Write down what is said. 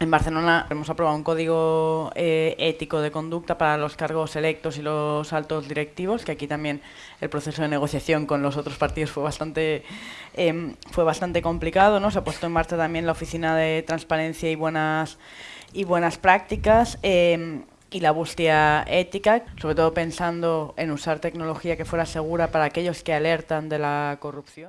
En Barcelona hemos aprobado un código eh, ético de conducta para los cargos electos y los altos directivos, que aquí también el proceso de negociación con los otros partidos fue bastante, em, fue bastante complicado. ¿no? Se ha puesto en marcha también la Oficina de Transparencia y Buenas, y buenas Prácticas. Em, y la búsqueda ética, sobre todo pensando en usar tecnología que fuera segura para aquellos que alertan de la corrupción.